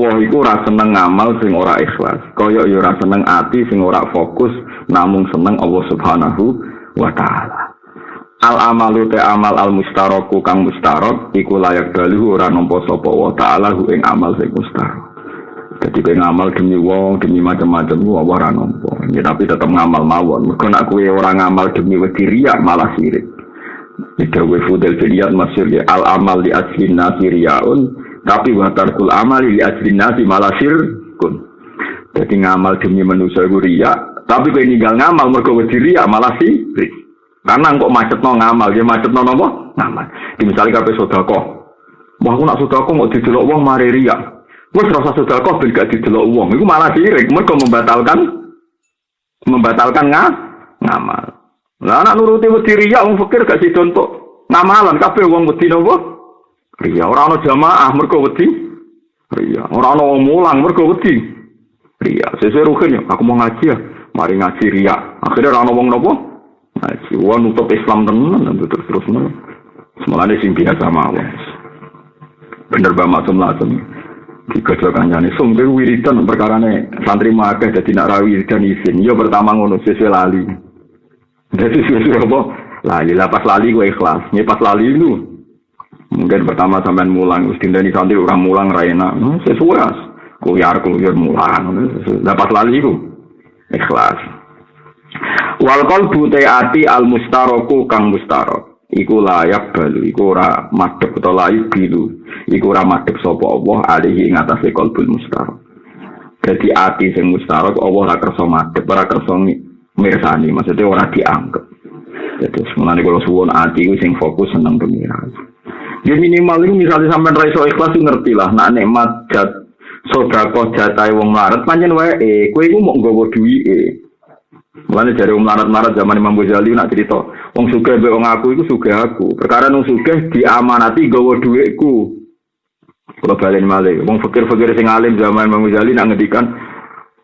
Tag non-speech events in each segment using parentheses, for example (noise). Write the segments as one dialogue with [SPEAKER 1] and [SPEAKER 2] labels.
[SPEAKER 1] Allah iku ora seneng ngamal sing ora ikhlas. Kaya ya ora seneng ati sing ora fokus namung seneng Allah Subhanahu wa taala. Al amalu te amal al mustaroku kang mustarok iku layak dalu ora nampa sapa wa taala hu ing amal sing mustarok. Jadi kowe ngamal demi wong, demi macam-macam ku ora nampa. Ya tapi tetep ngamal mawon. Mergo nek kowe ora ngamal demi wedi riya malah sirik. Ida wa fudel masyur ya al amal di asli nasiriyaun tapi watarkul amal li ajrin nasi malah kun. Jadi ngamal demi manusia itu ria, tapi kau ninggal ngamal mergo wedi ria malah sirik. Karena kok macet no ngamal, dia macet no nopo ngamal. Di misalnya kape sodako, wah aku nak sodako mau didelok uang mari ria. Wes rasa sodako ben gak didelok uang, itu malah sirik. Mereka membatalkan membatalkan nga, ngamal. Lah anak nuruti wedi ria, wong fikir gak sih contoh ngamalan kape uang wedi nopo Ria ora ana jamaah mergo wedi. Ria ora ana mulang mergo wedi. Ria sesuai ruhin ya, aku mau ngaji ya. Mari ngaji ria. Akhirnya ora ana wong nopo? Ngaji. Wah nutup Islam tenan terus terus no. Semalane sing biasa mawon. Bener ba maksum langsung. Dikojo kancane sumber wiridan perkarane santri makeh dadi nak rawi wiridan isin. Yo pertama ngono sesuai lali. Dadi sesuai apa? Lali, lapas lali gue ikhlas. Nyepas lali itu Mungkin pertama sampean mulang, wis dindani santri orang mulang raina. Hmm, sesuai kuyar kuyar mulang. Dapat lali itu. Ikhlas. Wal qalbu ati al mustaroku kang mustarok. Iku layak balu, iku ora madhep atau layu bilu. Iku ora madhep sapa Allah alihi ing atase qalbul mustarok. Jadi ati sing mustarok Allah ora kersa madhep, ora kersa mirsani, maksudnya ora dianggap. Jadi sebenarnya kalau suwon ati sing fokus seneng pengiran. Ya minimal itu misalnya sampai raiso ikhlas itu ngerti lah. Nak nikmat jat sodako jatai wong larat panjen wae eh kue itu mau nggawa duwi eh. Dari wong larat-larat zaman Imam Ghazali nak cerita, wong sugih mbek wong aku iku sugih aku. Perkara wong sugih diamanati gawa dhuwitku. Kalau balen malih, wong fakir-fakir sing alim zaman Imam Ghazali nak ngedikan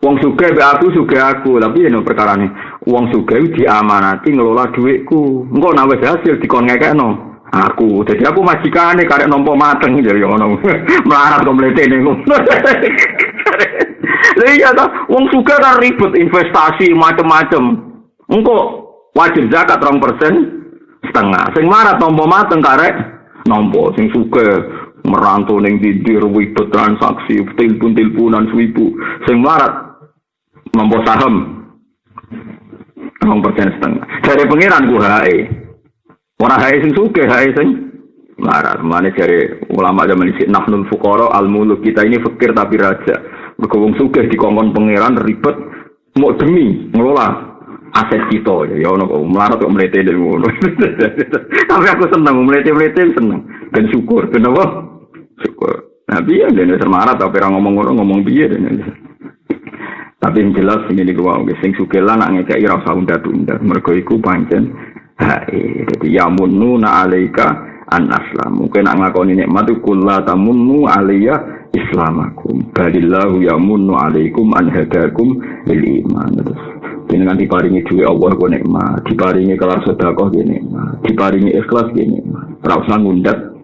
[SPEAKER 1] Wong sugih mbek aku sugih aku, tapi ya perkara nih. Wong sugih diamanati ngelola duitku. Engko nek wis hasil dikon ngekekno aku jadi aku majikane karek nompo mateng jadi ngono (laughs) melarat mletene ngono lha iya ta wong suka kan ribet investasi macem-macem. Engko wajib zakat rong persen setengah. Sing marat nompo mateng karek nompo sing suka merantau ning didir ribet transaksi telepon teleponan swipu sing marat nompo saham rong persen setengah. Dari pengiran hae Orang hai sing suke, hai sing marah. Mana cari ulama zaman ini nafnul fukoro al muluk kita ini fakir tapi raja. Berkebung suke di kongkon pangeran ribet mau demi ngelola aset kita. Ya ono kok melarat kok melete dari ngono. (laughs) Tapi aku seneng melete melete seneng. Dan syukur kenapa syukur. Nah biar dia termarah tapi orang ngomong ngomong ngomong biar dan tapi yang jelas ini gua sing suke lah nak ngekei rasa unda tunda mereka iku pancen hae jadi ya mununa alaika an aslam. Mungkin nak ngakoni nikmat kulla tamunnu alayya islamakum. Balillahu yamunnu alaikum an hadakum lil iman. Terus dengan diparingi duit Allah ku nikmat diparingi kelar sedekah ku nikmat diparingi ikhlas ku nikmat. Ora usah nah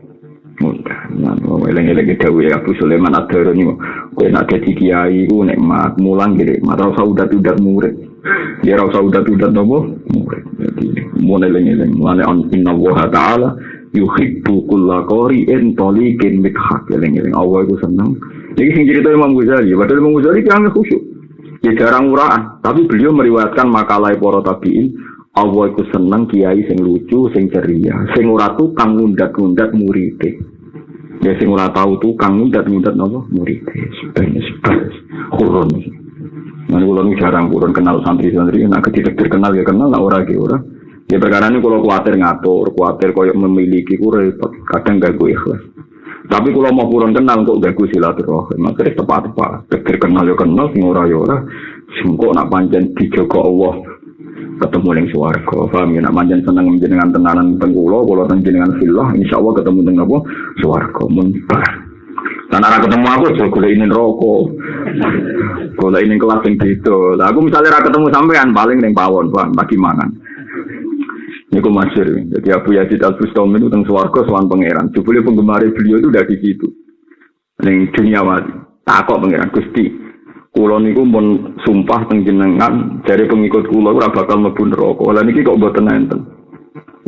[SPEAKER 1] eleng-eleng dawuh Abu Sulaiman Ad-Darani kowe nak dadi kiai ku nikmat. Mulang gede mat ora usah udat-udat murid. Ya ora usah udat-udat nopo murid. Jadi mun eling-eling mulane on inna wa ta'ala yuhibbu kulla qari'in taliqin mithaq eling-eling Allah itu seneng. Jadi sing cerita Imam Ghazali. Padahal Imam Ghazali kan khusyuk. Ya jarang uraan tapi beliau meriwayatkan makalah para tabiin Allah itu seneng kiai sing lucu sing ceria sing ora tukang ngundat-ngundat murid ya sing ora tahu tukang ngundat-ngundat nopo murid sebenarnya sebas kurun Nanti kalau jarang kurun kenal santri-santri, nak ketika terkenal ya kenal, nak ora ge ora. Ya perkara ini kalau khawatir ngatur, khawatir koyok memiliki ku repot, kadang gak gue ikhlas. Tapi kalau mau kurang kenal kok gak gue silaturahim, makanya tepat-tepat. Pikir kenal ya kenal, sing ora ya ora. Singkok nak panjang dijogo Allah ketemu ning swarga. Paham ya nak panjang seneng menjenengan tenanan tengkulo, kalau jenengan filah, insya Allah ketemu dengan apa? Swarga. Mun Dan arah ketemu aku, so gue ini rokok. Gue ini kelas yang gitu. Lah aku misalnya arah ketemu sampean paling neng pawon, paham, bagi mangan. Ini aku masyur. Jadi Abu Yazid Al Bustami itu tentang suarga soal pangeran. Jubli penggemar beliau itu udah di situ. Yang dunia mati. Takok pangeran Gusti. Kulo niku mun sumpah penjenengan dari pengikut kulo ora bakal mlebu neraka. Lah niki kok mboten enten.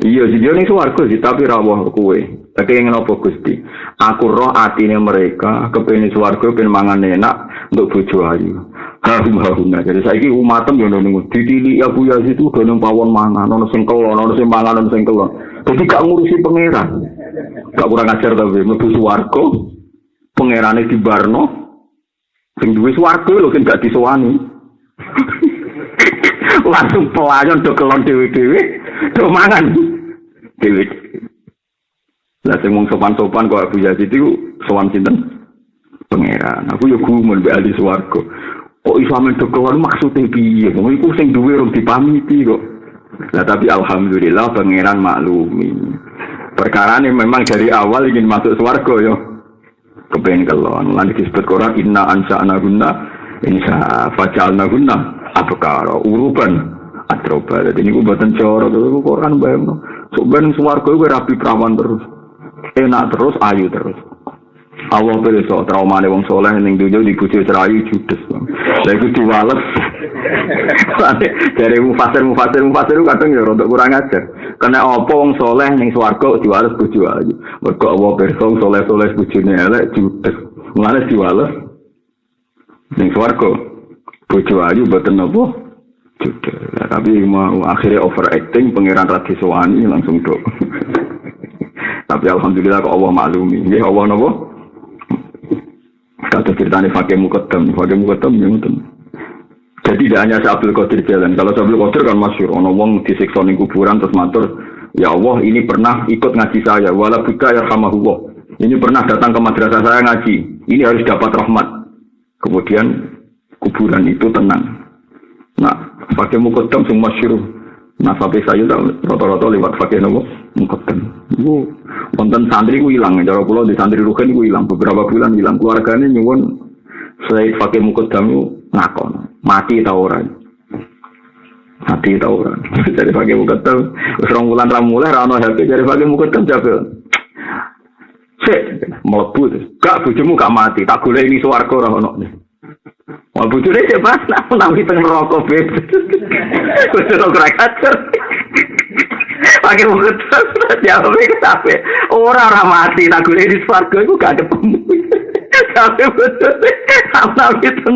[SPEAKER 1] Iya, dia ning swarga sih, tapi rawuh kowe. Tapi ingin apa Gusti? Aku roh atine mereka kepengin swarga ben mangan enak untuk bojo ayu. (laughs) Harum harumnya. Jadi saya ini umatem ya nunggu. Ditili Abu Yazid itu udah pawon mangan, nono sing kelon, nono sing mangan, nono sing kelon. Jadi gak ngurusi pangeran. Gak kurang ajar tapi mlebu swarga. Pangerane di Barno. Sing duwe swarga lho sing gak disowani. (laughs) Langsung pelayan do kelon dhewe-dhewe, do mangan. Dhewe. Lah sing wong sopan-sopan kok Abu Yazid itu sowan sinten? Pangeran. Aku yo gumun mbek ahli swarga. Kok iso amen do kelon maksude piye? Wong iku sing duwe rong dipamiti kok. Nah tapi alhamdulillah pangeran maklumi. Perkara ini memang dari awal ingin masuk swargo yo. Kepengen kelon. Nanti disebut Quran inna ansa anaguna insya fajalna guna abkara uruban atroba. Jadi ini buatan coro tuh Quran bayang. So ben swargo gue rapi perawan terus. Enak terus, ayu terus. Allah so trauma wong soleh ning dunia dibujuk cerayu judes. Lah iku diwales. Dari mufasir mufasir mufasir kadang ya untuk kurang ajar. Karena apa wong soleh ning swarga diwales bojo ayu. Mergo Allah pirsa soleh-soleh bojone elek judes. Mulane diwales ning swarga bojo ayu boten apa judes. Tapi mau akhirnya overacting pangeran Radiswani langsung dok. (laughs) Tapi alhamdulillah kok Allah maklumi. Nggih Allah napa? Kata ceritanya fakir mukaddam, fakir mukaddam yang itu. Jadi tidak hanya Abdul Qadir jalan. Kalau Abdul Qadir kan masyur, ono wong disiksa ning kuburan terus matur, ya Allah ini pernah ikut ngaji saya, wala buka ya hamahullah. Ini pernah datang ke madrasah saya ngaji. Ini harus dapat rahmat. Kemudian kuburan itu tenang. Nah, pakai mukaddam semua masyur. Nah, sampai saya rata-rata lewat pakai nopo mukaddam. Itu konten santri ku hilang, cara pulau di santri rugen ku hilang beberapa bulan hilang keluarganya nyuwun saya pakai itu ngakon mati tau orang mati tau orang (laughs) jadi pakai mukaddam serong bulan ramuleh rano happy jadi pakai mukaddam jaga Sik, melebu Gak bojomu gak mati, tak gula ini suwargo ora ono. Wah bojone cek pas nak nang teng rokok beb. (laughs) Wis (laughs) ora kacer. Pakai terus jawab ke tapi orang orang mati tak gue di swargo itu gak ada tapi betul sama itu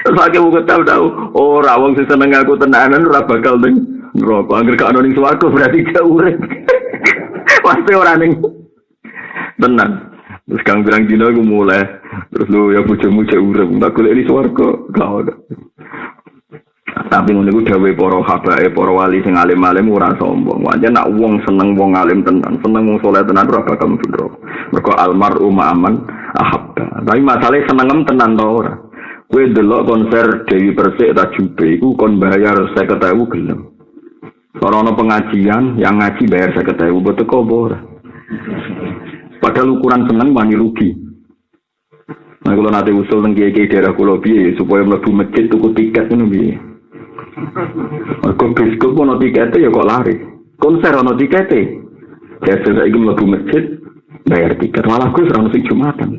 [SPEAKER 1] terus pakai buku tahu tahu orang wong sih seneng aku tenanan ora bakal neng nerokok angker gak ada ning berarti jauh pasti orang neng tenang terus kang bilang dino aku mulai. Terus lu ya bojomu cek urip. Tak golek di swarga gak ada tapi ngono iku dawuhe para habae para wali sing alim-alim ora sombong. Wae nak wong seneng wong alim tenan, seneng wong saleh tenan ora bakal neraka. Mergo almaru ma'aman ahabba. Tapi masalahnya senengem tenan to ora. Kowe delok konser Dewi Persik ta Jube iku kon bayar 50.000 gelem. Ora ono pengajian yang ngaji bayar 50.000 betul kok ora. Padahal ukuran seneng wani rugi. Nah, kalau nanti usul tentang daerah kulo supaya mlebu masjid tuku tiket biye. Mergo bioskop ono tikete ya kok lari. Konser ono tikete. Ya saiki mlebu masjid bayar tiket. Malah gue serang sing Jumatan.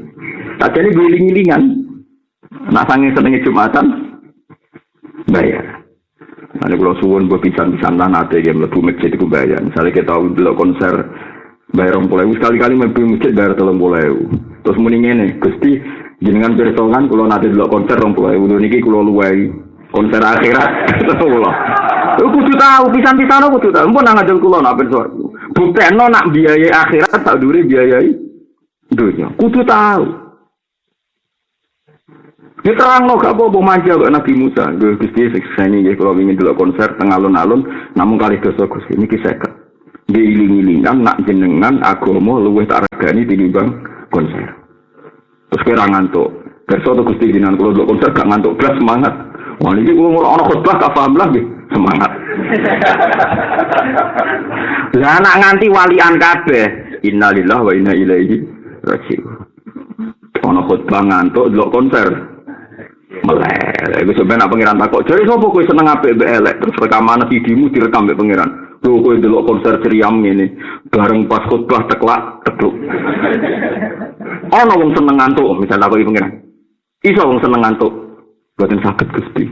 [SPEAKER 1] Tak jadi giling-gilingan. Nak sange senenge Jumatan bayar. Nanti kalau suwun buat pisan-pisan lah nanti ya mlebu masjid itu bayar. Misalnya kita dulu konser bayar orang pulau sekali-kali mlebu masjid bayar telung pulau. Terus mending ini, gusti jenengan bersongan kalau nanti dulu konser orang pulau. Niki kalau luwai konser akhirat (laughs) kula. Kudu tahu pisan-pisan kudu tahu. Mpun nang ngajeng kula nak ben Buktekno nak biaya akhirat tak dure biayai dunia. Kudu tahu. Ini terang no gak apa-apa manja kok Nabi Musa. Gue gusti ini kalau ingin dulu konser tengah alun-alun, namun kali dosa kisah Dia iling-ilingan nak jenengan agama luwih tak regani tinimbang konser. Terus kira ngantuk. Besok tuh gusti jenengan kalau dulu konser gak ngantuk, belas semangat. Wah ini gue mau orang khutbah gak paham lagi semangat. Lah anak nganti walian kabeh. Innalillah wa inna ilaihi rajiun. Ono khutbah ngantuk delok konser. Melek. Iku sampeyan nak pangeran takok, "Jare sapa kowe seneng apik mbek elek?" Terus rekaman videomu direkam mbek pangeran. Tuh kowe delok konser ceriam ini, bareng pas khutbah teklak tekluk. Ono wong seneng ngantuk, misalnya aku pengen. Iso wong seneng ngantuk. Boten sakit Gusti.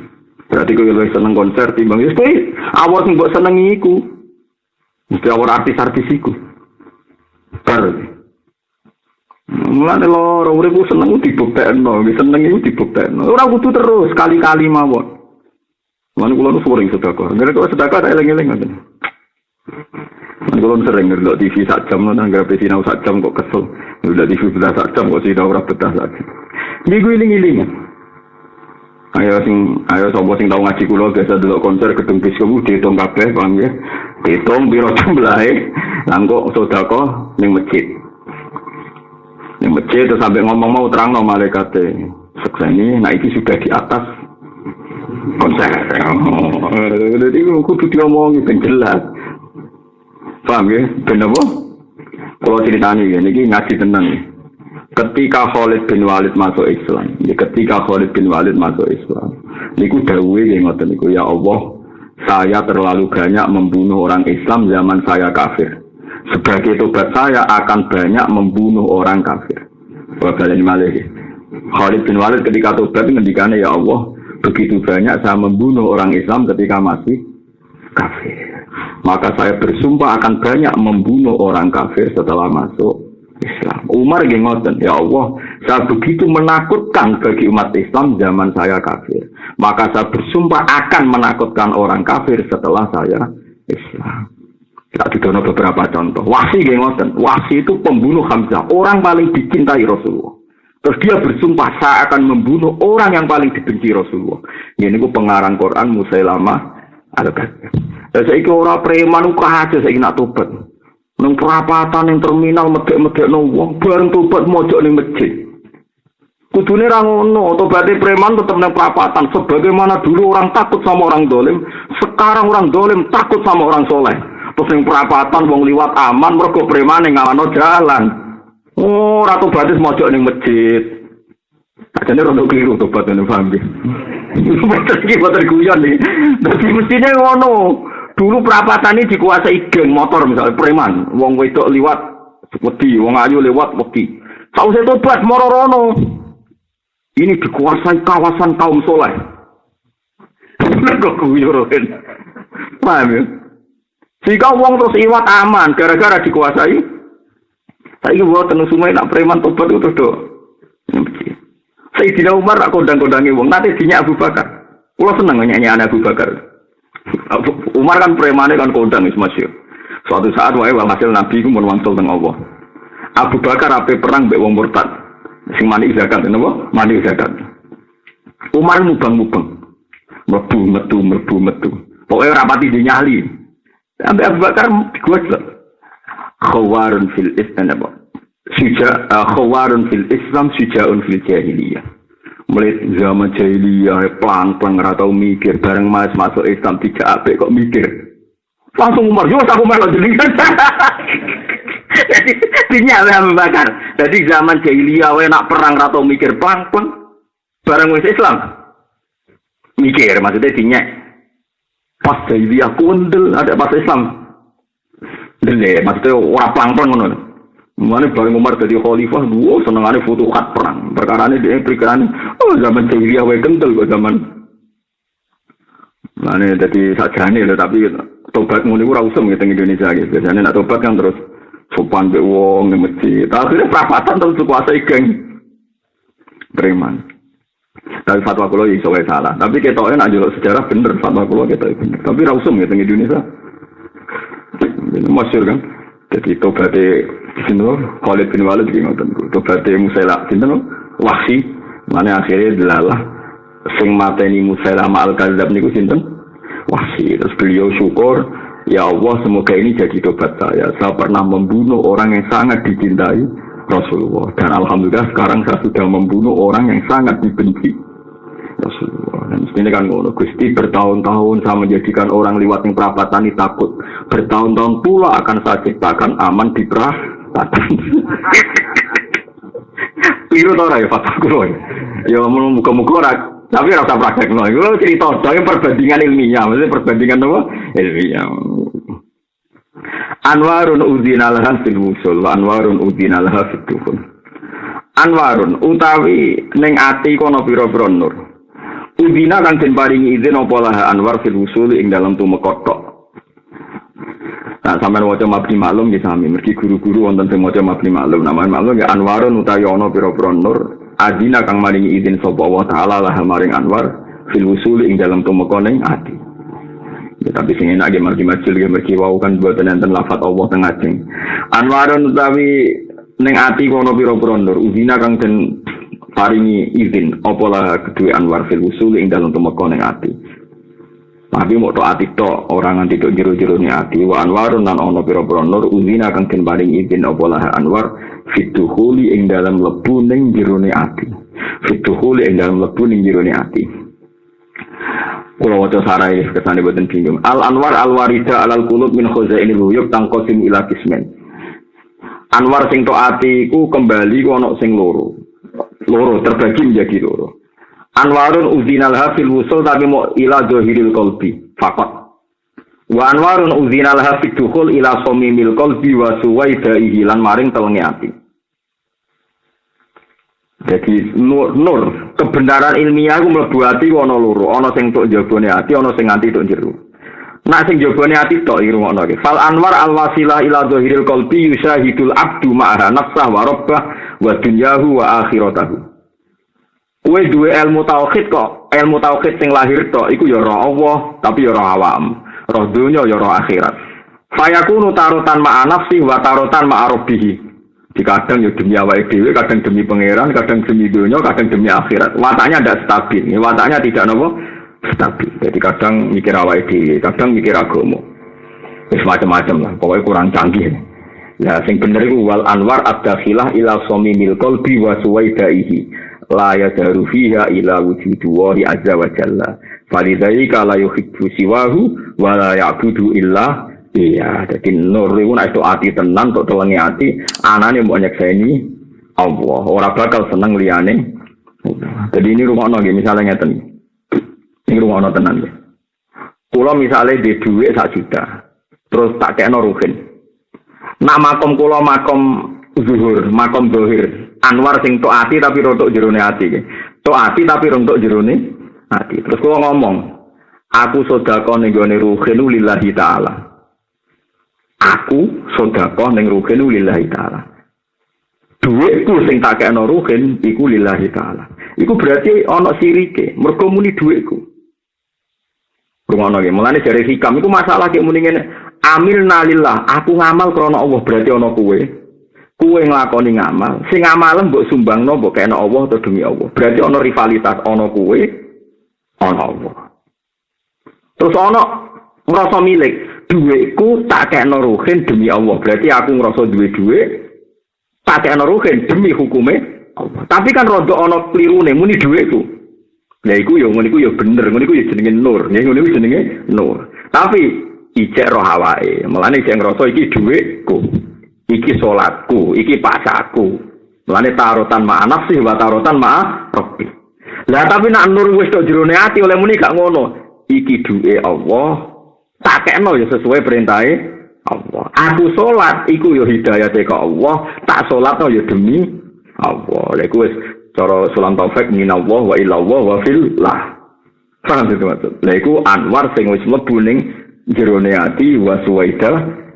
[SPEAKER 1] Berarti kowe luwih seneng konser timbang wis kowe awak sing mbok senengi iku. Mesti awak artis-artis iku. Bar. Mulane loro uripku seneng dibuktekno, seneng iku dibuktekno. Ora kudu terus kali-kali mawon. Mana kulo nu sering sedekah. Ngene kok sedekah tak eling-eling ngoten. Mana kulo sering ndelok TV sak jam nang nggak sinau sak jam kok kesel. Ndelok TV betah sak jam kok sinau ora betah sak jam. Minggu iling-iling. Ayo sing ayo sapa sing tau ngaji kula biasa delok konser gedung biskop dihitung kabeh paham ya. Dihitung piro jumlahe. Lah kok sedekah ning masjid. Ning masjid terus sampai ngomong mau terang no malaikat sekseni, nah ini sudah di atas konser. Jadi kudu diomongi ben jelas. Paham ya? Ben apa? Kalau ceritanya ya, ini ngaji tenang. Ketika Khalid bin Walid masuk Islam, ya ketika Khalid bin Walid masuk Islam, niku dawuhe nggih ngoten niku ya Allah, saya terlalu banyak membunuh orang Islam zaman saya kafir. Sebagai tobat saya akan banyak membunuh orang kafir. Wah, kalian malah Khalid bin Walid ketika tobat ngendikane ya Allah, begitu banyak saya membunuh orang Islam ketika masih kafir. Maka saya bersumpah akan banyak membunuh orang kafir setelah masuk Islam. Umar ngoten, ya Allah, saya begitu menakutkan bagi umat Islam zaman saya kafir. Maka saya bersumpah akan menakutkan orang kafir setelah saya Islam. Kita didono beberapa contoh. Wasi ngoten, Wasi itu pembunuh Hamzah, orang paling dicintai Rasulullah. Terus dia bersumpah saya akan membunuh orang yang paling dibenci Rasulullah. Ini ku pengarang Quran Musailama al-Kadzab. Dan saya orang preman aja saya nak tobat. Neng perapatan yang terminal medek-medek no wong bareng tobat mojok ning masjid. Kudune ra ngono, tobatnya preman tetap neng perapatan. Sebagaimana dulu orang takut sama orang dolim, sekarang orang dolim takut sama orang soleh. Terus neng perapatan wong liwat aman, mereka preman yang ngalano jalan. Oh, ratu batis mojok ning masjid. Ajane rondo keliru tobat ning (laughs) paham nggih. Boten iki boten guyon iki. Dadi ngono. Dulu perapatan ini dikuasai geng motor misalnya preman, wong wedok liwat wedi, wong ayu lewat wedi. Sausé tobat moro Ini dikuasai kawasan kaum soleh. Kok guyon. Paham ya? Jika wong terus iwat aman gara-gara dikuasai saya buat tenung sungai nak preman tobat itu do. Sayyidina Umar nak kondang-kondangi wong nanti dinya Abu Bakar. Kulo seneng nyanyi anak Abu Bakar. Umar kan premane kan kondang wis masih. Suatu saat wae hasil Nabi ku mun wangsul teng Allah. Abu Bakar ape perang mbek wong murtad. Sing mani zakat napa? Mani zakat. Umar mubang-mubang. Mlebu metu mlebu metu. Pokoke ora pati dinyali. Sampai Abu Bakar digojlok khawarun fil islam apa suja uh, khawarun fil islam sujaun fil jahiliyah mulai zaman jahiliyah pelan pelan nggak tahu mikir. Bareng mas masuk Islam tidak apa kok mikir? Langsung umar yo aku malah (laughs) jadi jadi dinyala membakar jadi zaman jahiliyah we nak perang atau mikir. Pelan pelan bareng mas Islam. Mikir maksudnya dinyak pas jahiliyah kundel ada pas Islam. Dele, maksudnya orang pelang-pelang ngono. Mana bareng Umar jadi khalifah, dua senengane futuhat perang. Perkara ini dia pikiran, oh zaman jahiliyah wae kental kok zaman. Mana jadi sajane lho tapi tobat ngono iku ora usum gitu Indonesia gitu. Biasanya nak tobat kan terus sopan be wong ning masjid. Akhirnya perapatan terus kuasai geng preman. Tapi fatwa kulo iso salah. Tapi ketoknya nak sejarah bener fatwa kulo kita bener. Tapi ra usum gitu Indonesia. Masyur kan. Jadi tobatnya sini Khalid bin Walid di ngoten. Tobatnya Musaila di sini wahsi. Mana akhirnya delalah sing mateni Musaila al Kadzab niku sinten? Wahsi. Terus beliau syukur, ya Allah semoga ini jadi tobat saya. Saya pernah membunuh orang yang sangat dicintai Rasulullah. Dan Alhamdulillah sekarang saya sudah membunuh orang yang sangat dibenci Rasulullah. Dan mestinya kan ngono. Gusti bertahun-tahun saya menjadikan orang lewat yang perapatan ini takut. Bertahun-tahun pula akan saya ciptakan aman di perapatan. (laughs) Piru tau ya fatwa kulo. Ya muka-muka ora tapi rasa praktek no. Itu cerita, tapi perbandingan ilmiah, maksudnya perbandingan apa? Ilmiah. Anwarun udina laha fil wusul wa anwarun udina laha fil dukhul. Anwarun utawi ning ati kono pira-pira nur. Udina kang paringi izin apa anwar fil wusul ing dalam tumeka tok. Nah, sampean waca mabni maklum nggih sami, mergi guru-guru wonten sing maca mabni maklum. Nama maklum ya anwarun utawi ana pira-pira nur. Adina kang maringi izin sapa Allah taala laha maring anwar fil wusul ing dalam tumeka ati. Ya, tapi sing enak ge margi majul ge mergi wau kan buatan enten lafat Allah teng ajeng. Anwarun utawi ning ati kono pira-pira nur uzina kang den paringi izin apa lah anwar fil usul ing dalem tumeka ati. Tapi mau to ati to orang nganti to jero-jero ni ati wa anwarun nan ono pira-pira nur uzina kang den paringi izin apa lah anwar fituhuli ing dalam lebu ning jero ni ati. Fituhuli ing dalam lebu ning jero ni ati. Kula waca sarai kesane boten bingung. Al Anwar al Warida al Qulub min khazaini huyub tangkosim ila kismen. Anwar sing to ati iku kembali ku sing loro. Loro terbagi menjadi loro. Anwarun udzinal hafil wusul tapi mau ila zahiril qalbi fakot. Wa anwarun udzinal hafid dukhul ila somimil qalbi wa suwaidaihi lan maring telenge ati. Jadi nur, nur kebenaran ilmiah aku mlebu ati ana loro, ana sing tok jabone ati, ana sing nganti tok jero. Nak sing jabone ati tok rungokno iki. Fal anwar al wasilah ila zahiril qalbi yusyahidul abdu ma'aha nafsah wa rabbah wa dunyahu wa akhiratahu. Kowe duwe ilmu tauhid kok, ilmu tauhid sing lahir tok iku ya roh Allah, tapi ya roh awam. Roh dunya ya roh akhirat. Fayakunu tarutan ma'a nafsi wa tarutan ma'a rabbihi. Di kadang ya demi awake dhewe, kadang demi pangeran, kadang demi dunia, kadang demi akhirat. Wataknya tidak stabil. Wataknya tidak nopo stabil. Jadi kadang mikir awake dhewe, kadang mikir agama. Wis macam-macam lah, pokoknya kurang canggih. Ya sing bener iku wal anwar ad-dakhilah ila samimil qalbi wa suwaidaihi. La yadaru fiha ila wujudu wa azza wa jalla. Falidhalika la yuhibbu siwahu wa la ya'budu illa Iya, jadi nur itu nak itu hati tenang, untuk telengi hati, anaknya mau nyekseni Allah. Orang bakal seneng liane. Jadi ini rumah nonggi, misalnya ngeten. Ini rumah nong tenang ya. Kulo misalnya di duit sak juta, terus tak kayak ruhin. Nak makom kulo makom zuhur, makom zuhur. Anwar sing tok hati tapi rontok jerone hati. Tok hati tapi rontok jerone hati. Terus kulo ngomong, aku sodako nih gue ruhin lillahi ta'ala. aku sedekah ning ruhin lillahi taala. Duitku sing tak kena ruhin iku lillahi taala. Iku berarti ana sirike, mergo muni duitku. Rumono ge, mulane jare hikam iku masalah ki muni ngene, amil nalillah, aku ngamal krana Allah berarti ana kuwe. Kuwe nglakoni ngamal, sing ngamalen mbok sumbangno mbok kena Allah atau demi Allah. Berarti ana rivalitas ana kuwe, ana Allah. Terus ana ngrasa milik, duitku tak kayak ruhin demi Allah. Berarti aku ngerasa duit duit tak kayak ruhin demi hukumnya Allah. Tapi kan rodo ono keliru nih muni duitku. Nah, iku yo ngono iku yo bener, ngono iku yo jenenge nur, ya ngono iku jenenge nur. Tapi ijek roh awake, melane ijek ngrasa iki duitku. Iki salatku, iki pasaku. Melane tarutan ma nafsi wa tarutan ma rabbi. Lah tapi nak nur wis tok jerone ati oleh muni gak ngono. Iki duwe Allah, tak kena ya sesuai perintahnya Allah. Aku sholat, iku ya hidayah ke Allah. Tak sholat no ya demi Allah. Lha wis cara sulam taufik min Allah wa ila Allah wa fillah. Paham itu maksud. Lha iku anwar sing wis mlebu ning jerone ati wa